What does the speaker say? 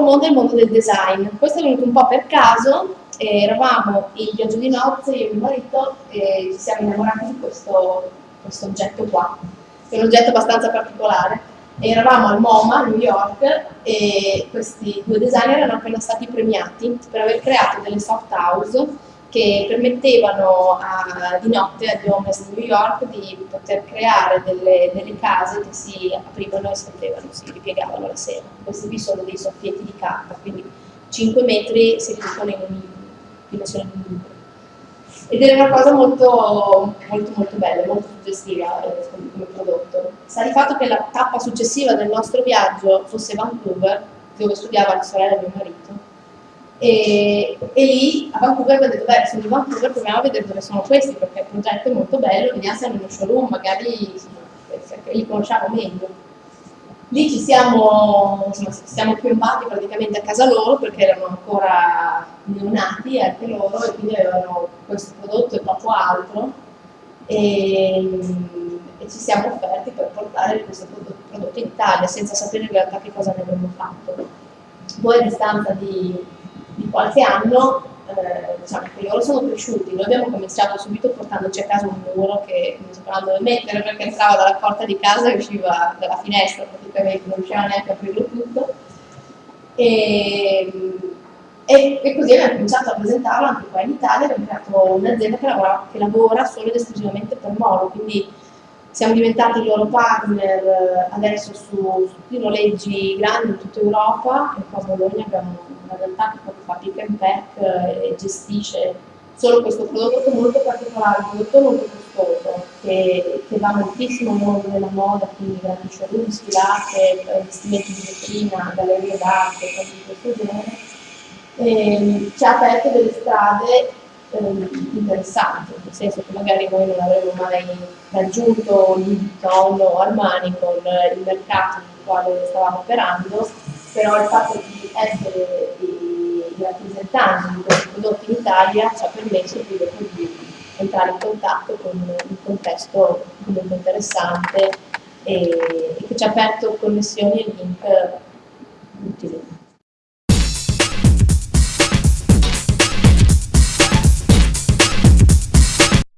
mondo è il mondo del design. Questo è venuto un po' per caso, eravamo in viaggio di nozze, io e mio marito, e ci siamo innamorati di questo, questo oggetto qua, che è un oggetto abbastanza particolare. E eravamo al MoMA a New York e questi due designer erano appena stati premiati per aver creato delle soft house che permettevano a, di notte agli homeless di New York di poter creare delle, delle case che si aprivano e si si ripiegavano la sera. Questi qui sono dei soffietti di carta, quindi 5 metri si riducono in dimensione di un. Ed era una cosa molto, molto, molto bella, molto suggestiva eh, come prodotto. Sta di fatto che la tappa successiva del nostro viaggio fosse Vancouver, dove studiava la sorella di mio marito, e, e, lì a Vancouver abbiamo detto, beh, sono di Vancouver, proviamo a vedere dove sono questi, perché il progetto è molto bello, vediamo se hanno uno showroom, magari li conosciamo meglio. Lì ci siamo, insomma, siamo piombati praticamente a casa loro perché erano ancora neonati anche loro e quindi avevano questo prodotto e poco altro e, e ci siamo offerti per portare questo prodotto, prodotto in Italia senza sapere in realtà che cosa ne avremmo fatto. Poi a distanza di di qualche anno eh, diciamo che loro sono cresciuti, noi abbiamo cominciato subito portandoci a casa un muro che non sapevamo dove mettere perché entrava dalla porta di casa e usciva dalla finestra praticamente, non riusciva neanche a aprirlo tutto. E, e, e, così abbiamo cominciato a presentarlo anche qua in Italia, abbiamo creato un'azienda che, che lavora solo ed esclusivamente per Molo, quindi siamo diventati loro partner eh, adesso su, su i noleggi grandi in tutta Europa e qua a Bologna abbiamo una realtà che fa pick and pack eh, e gestisce solo questo prodotto molto particolare, un prodotto molto costoso, che, che va moltissimo nel mondo della moda, quindi grandi showroom, sfilate, investimenti di vetrina, gallerie d'arte, cose di questo genere. E, ehm, ci ha aperto delle strade eh, interessante, nel senso che magari noi non avremmo mai raggiunto Louis Vuitton o Armani con il mercato nel quale stavamo operando, però il fatto di essere i, rappresentanti di questi prodotti in Italia ci ha permesso dopo di entrare in contatto con un contesto comunque interessante e che ci ha aperto connessioni e link